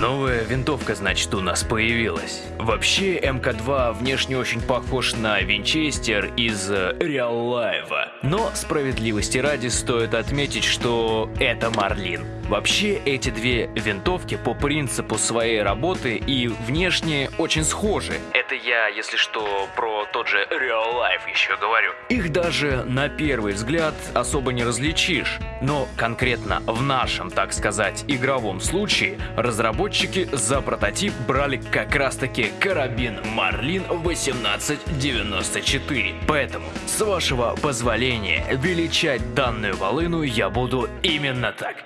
Новая винтовка, значит, у нас появилась. Вообще, МК-2 внешне очень похож на Винчестер из Реал Лайва. Но справедливости ради стоит отметить, что это Марлин. Вообще, эти две винтовки по принципу своей работы и внешне очень схожи. Это я, если что, про тот же Real Life еще говорю. Их даже на первый взгляд особо не различишь. Но конкретно в нашем, так сказать, игровом случае разработчики за прототип брали как раз таки карабин Marlin 1894. Поэтому, с вашего позволения, величать данную волыну я буду именно так.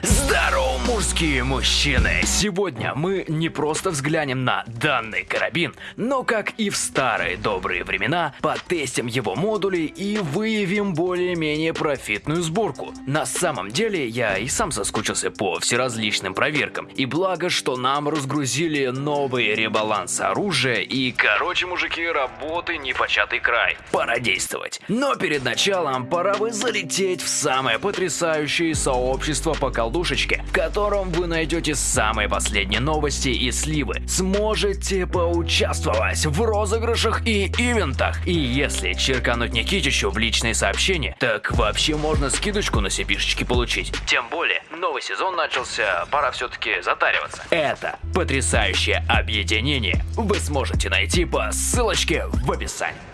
Здорово, мужские мужчины! Сегодня мы не просто взглянем на данный карабин, но как и в старые добрые времена, потестим его модули и выявим более-менее профитную сборку. На самом деле, я и сам соскучился по всеразличным проверкам, и благо, что нам разгрузили новый ребаланс оружия и, короче, мужики, работы непочатый край. Пора действовать. Но перед началом пора бы залететь в самое потрясающее сообщество по колдушечке, в котором вы найдете самые последние новости и сливы. Сможете поучаствовать в розыгрышах и ивентах. И если черкануть Никитичу в личные сообщения, так вообще можно скидочку на сипишечки получить. Тем более, новый сезон начался, пора все-таки затариваться. Это потрясающее объединение вы сможете найти по ссылочке в описании.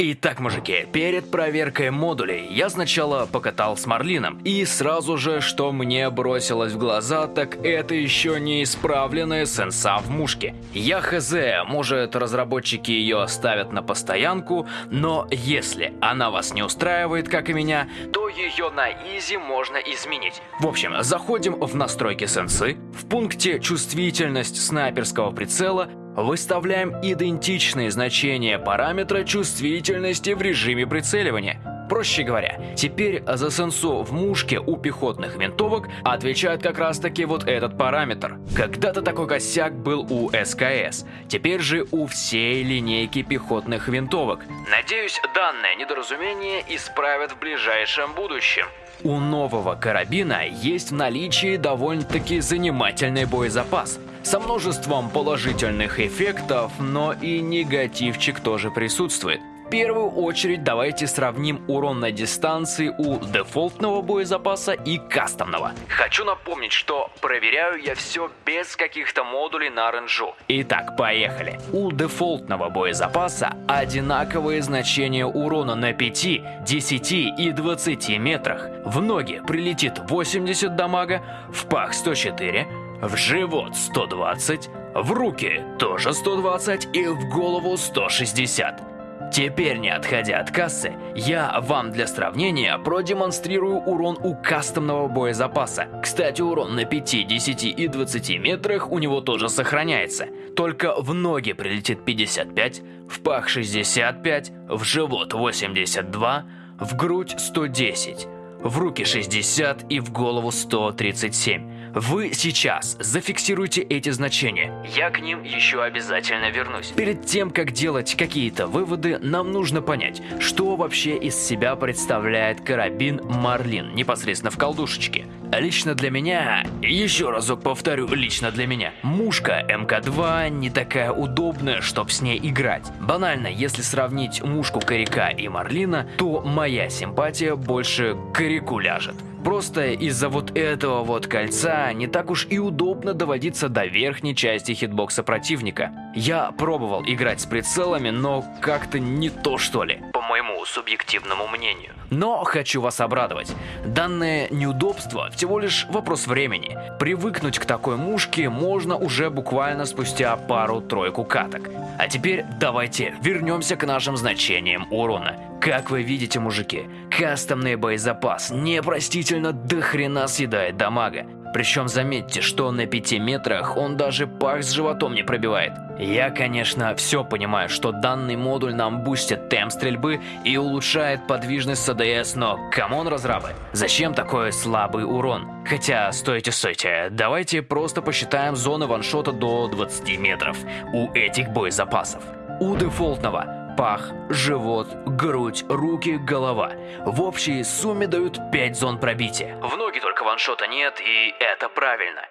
Итак, мужики, перед проверкой модулей я сначала покатал с Марлином, и сразу же, что мне бросилось в глаза, так это еще не исправленная сенса в мушке. Я хз, может разработчики ее оставят на постоянку, но если она вас не устраивает, как и меня, то ее на изи можно изменить. В общем, заходим в настройки сенсы, в пункте чувствительность снайперского прицела Выставляем идентичные значения параметра чувствительности в режиме прицеливания. Проще говоря, теперь за сенсу в мушке у пехотных винтовок отвечает как раз таки вот этот параметр. Когда-то такой косяк был у СКС, теперь же у всей линейки пехотных винтовок. Надеюсь, данное недоразумение исправят в ближайшем будущем. У нового карабина есть в наличии довольно-таки занимательный боезапас со множеством положительных эффектов, но и негативчик тоже присутствует. В первую очередь давайте сравним урон на дистанции у дефолтного боезапаса и кастомного. Хочу напомнить, что проверяю я все без каких-то модулей на ренжу. Итак, поехали. У дефолтного боезапаса одинаковые значения урона на 5, 10 и 20 метрах. В ноги прилетит 80 дамага, в пах 104, в живот 120, в руки тоже 120 и в голову 160. Теперь, не отходя от кассы, я вам для сравнения продемонстрирую урон у кастомного боезапаса. Кстати, урон на 5, 10 и 20 метрах у него тоже сохраняется. Только в ноги прилетит 55, в пах 65, в живот 82, в грудь 110, в руки 60 и в голову 137. Вы сейчас зафиксируйте эти значения. Я к ним еще обязательно вернусь. Перед тем, как делать какие-то выводы, нам нужно понять, что вообще из себя представляет карабин Марлин непосредственно в колдушечке. Лично для меня, еще разок повторю, лично для меня, мушка МК-2 не такая удобная, чтобы с ней играть. Банально, если сравнить мушку Коряка и Марлина, то моя симпатия больше к Коряку ляжет. Просто из-за вот этого вот кольца не так уж и удобно доводиться до верхней части хитбокса противника. Я пробовал играть с прицелами, но как-то не то что ли, по моему субъективному мнению. Но хочу вас обрадовать. Данное неудобство всего лишь вопрос времени. Привыкнуть к такой мушке можно уже буквально спустя пару-тройку каток. А теперь давайте вернемся к нашим значениям урона. Как вы видите, мужики, кастомный боезапас непростительно до хрена съедает дамага. Причем заметьте, что на 5 метрах он даже пах с животом не пробивает. Я, конечно, все понимаю, что данный модуль нам бустит темп стрельбы и улучшает подвижность СДС, но come on, разрабы, зачем такой слабый урон? Хотя, стойте, стойте, давайте просто посчитаем зоны ваншота до 20 метров у этих боезапасов. У дефолтного пах, живот, грудь, руки, голова. В общей сумме дают 5 зон пробития. В ноги только ваншота нет, и это правильно.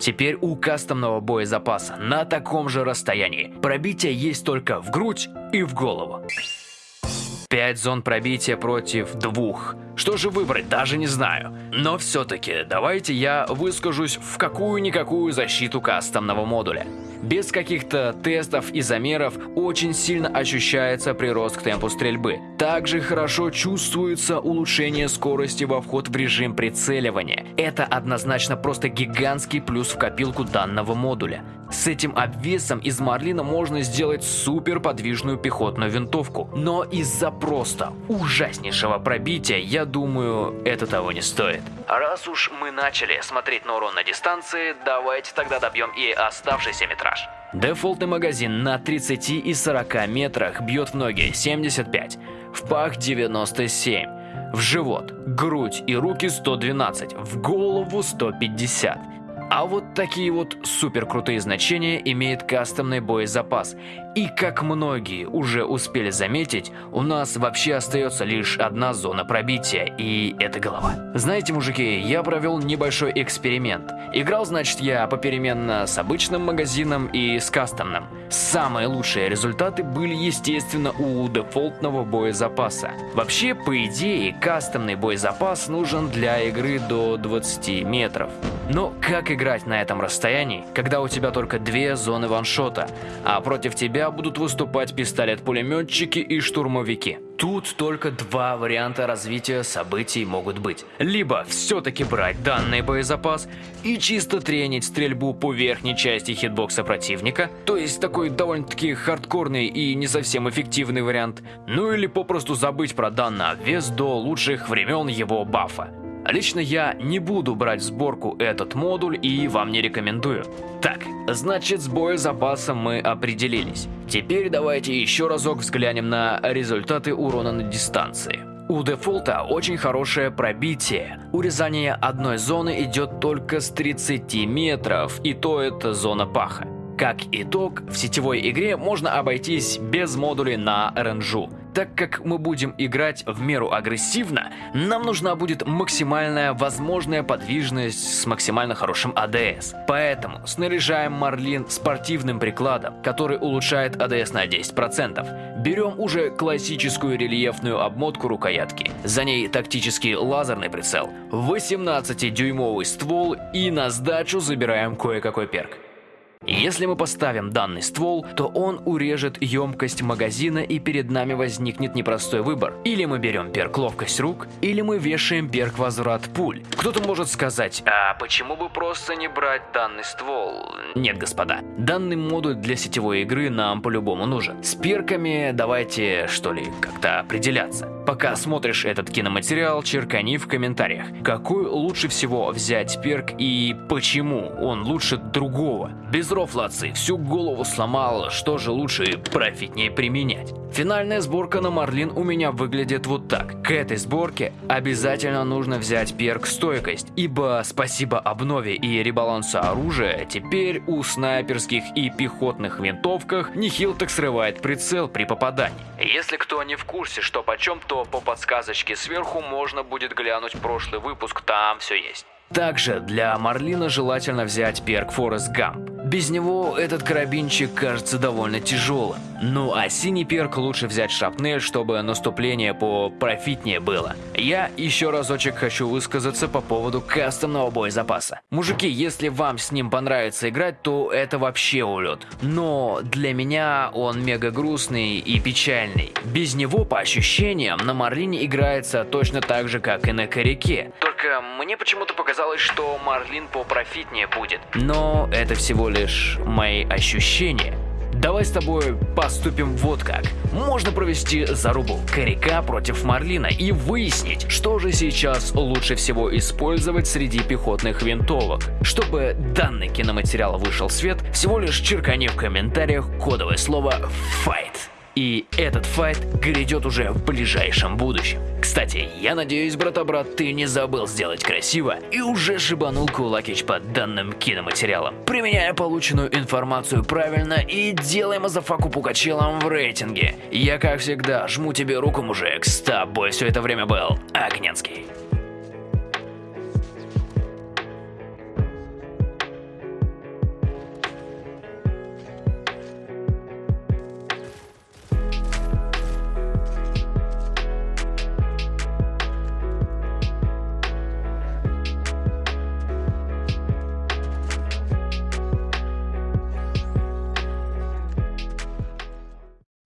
Теперь у кастомного боезапаса на таком же расстоянии пробитие есть только в грудь и в голову. 5 зон пробития против двух. Что же выбрать, даже не знаю. Но все-таки давайте я выскажусь в какую-никакую защиту кастомного модуля. Без каких-то тестов и замеров очень сильно ощущается прирост к темпу стрельбы. Также хорошо чувствуется улучшение скорости во вход в режим прицеливания. Это однозначно просто гигантский плюс в копилку данного модуля. С этим обвесом из Марлина можно сделать супер подвижную пехотную винтовку. Но из-за просто ужаснейшего пробития, я думаю, это того не стоит. Раз уж мы начали смотреть на урон на дистанции, давайте тогда добьем и оставшийся метраж. Дефолтный магазин на 30 и 40 метрах бьет в ноги 75, в пах 97, в живот, грудь и руки 112, в голову 150. А вот такие вот супер крутые значения имеет кастомный боезапас. И как многие уже успели заметить, у нас вообще остается лишь одна зона пробития, и это голова. Знаете, мужики, я провел небольшой эксперимент. Играл, значит, я попеременно с обычным магазином и с кастомным. Самые лучшие результаты были, естественно, у дефолтного боезапаса. Вообще, по идее, кастомный боезапас нужен для игры до 20 метров. Но как играть на этом расстоянии, когда у тебя только две зоны ваншота, а против тебя будут выступать пистолет-пулеметчики и штурмовики? Тут только два варианта развития событий могут быть. Либо все-таки брать данный боезапас и чисто тренить стрельбу по верхней части хитбокса противника, то есть такой довольно-таки хардкорный и не совсем эффективный вариант, ну или попросту забыть про данный обвес до лучших времен его бафа. Лично я не буду брать в сборку этот модуль и вам не рекомендую. Так, значит с боезапасом мы определились. Теперь давайте еще разок взглянем на результаты урона на дистанции. У дефолта очень хорошее пробитие. Урезание одной зоны идет только с 30 метров, и то это зона паха. Как итог, в сетевой игре можно обойтись без модулей на РНЖу. Так как мы будем играть в меру агрессивно, нам нужна будет максимальная возможная подвижность с максимально хорошим АДС. Поэтому снаряжаем Марлин спортивным прикладом, который улучшает АДС на 10%. Берем уже классическую рельефную обмотку рукоятки. За ней тактический лазерный прицел, 18-дюймовый ствол и на сдачу забираем кое-какой перк. Если мы поставим данный ствол, то он урежет емкость магазина и перед нами возникнет непростой выбор. Или мы берем перк ловкость рук, или мы вешаем перк возврат пуль. Кто-то может сказать, а почему бы просто не брать данный ствол? Нет, господа, данный модуль для сетевой игры нам по-любому нужен. С перками давайте, что ли, как-то определяться. Пока смотришь этот киноматериал, черкани в комментариях, какой лучше всего взять перк и почему он лучше другого. Без рофлации всю голову сломал, что же лучше профитнее применять. Финальная сборка на Марлин у меня выглядит вот так. К этой сборке обязательно нужно взять перк стойкость, ибо спасибо обнове и ребалансу оружия, теперь у снайперских и пехотных винтовках нехил так срывает прицел при попадании. Если кто не в курсе, что почем, то по подсказочке сверху можно будет глянуть прошлый выпуск, там все есть. Также для Марлина желательно взять перк Форест Гамп. Без него этот карабинчик кажется довольно тяжелым. Ну а синий перк лучше взять шапнель, чтобы наступление по профитнее было. Я еще разочек хочу высказаться по поводу кастомного боезапаса. Мужики, если вам с ним понравится играть, то это вообще улет. Но для меня он мега грустный и печальный. Без него, по ощущениям, на Марлине играется точно так же, как и на Коряке. Только мне почему-то показалось, что Марлин попрофитнее будет. Но это всего лишь мои ощущения. Давай с тобой поступим вот как. Можно провести зарубу коряка против марлина и выяснить, что же сейчас лучше всего использовать среди пехотных винтовок. Чтобы данный киноматериал вышел в свет, всего лишь черкани в комментариях кодовое слово «FIGHT». И этот файт грядет уже в ближайшем будущем. Кстати, я надеюсь, брата-брат, ты не забыл сделать красиво и уже шибанул кулакич под данным киноматериалом. Применяя полученную информацию правильно и делай мазафаку пукачелом в рейтинге. Я, как всегда, жму тебе руку, мужик. С тобой все это время был Огненский.